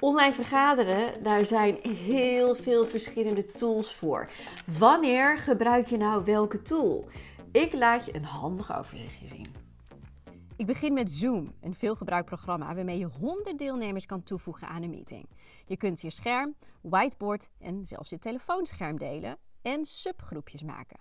Online vergaderen, daar zijn heel veel verschillende tools voor. Wanneer gebruik je nou welke tool? Ik laat je een handig overzichtje zien. Ik begin met Zoom, een veelgebruikt programma waarmee je 100 deelnemers kan toevoegen aan een meeting. Je kunt je scherm, whiteboard en zelfs je telefoonscherm delen en subgroepjes maken.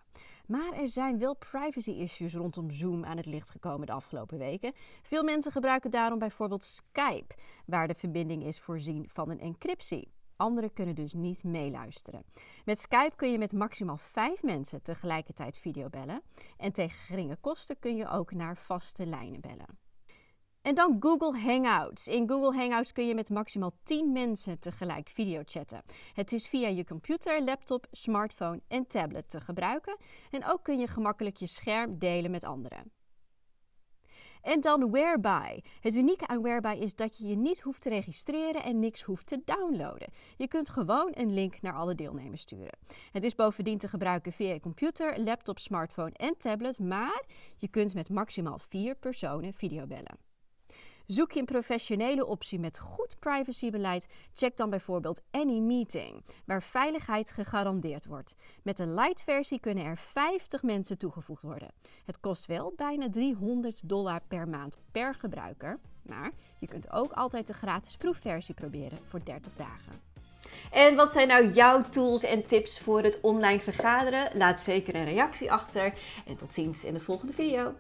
Maar er zijn wel privacy issues rondom Zoom aan het licht gekomen de afgelopen weken. Veel mensen gebruiken daarom bijvoorbeeld Skype, waar de verbinding is voorzien van een encryptie. Anderen kunnen dus niet meeluisteren. Met Skype kun je met maximaal vijf mensen tegelijkertijd videobellen. En tegen geringe kosten kun je ook naar vaste lijnen bellen. En dan Google Hangouts. In Google Hangouts kun je met maximaal 10 mensen tegelijk videochatten. Het is via je computer, laptop, smartphone en tablet te gebruiken. En ook kun je gemakkelijk je scherm delen met anderen. En dan Whereby. Het unieke aan Whereby is dat je je niet hoeft te registreren en niks hoeft te downloaden. Je kunt gewoon een link naar alle deelnemers sturen. Het is bovendien te gebruiken via je computer, laptop, smartphone en tablet, maar je kunt met maximaal vier personen videobellen. Zoek je een professionele optie met goed privacybeleid? Check dan bijvoorbeeld AnyMeeting, waar veiligheid gegarandeerd wordt. Met de light versie kunnen er 50 mensen toegevoegd worden. Het kost wel bijna 300 dollar per maand per gebruiker, maar je kunt ook altijd de gratis proefversie proberen voor 30 dagen. En wat zijn nou jouw tools en tips voor het online vergaderen? Laat zeker een reactie achter en tot ziens in de volgende video.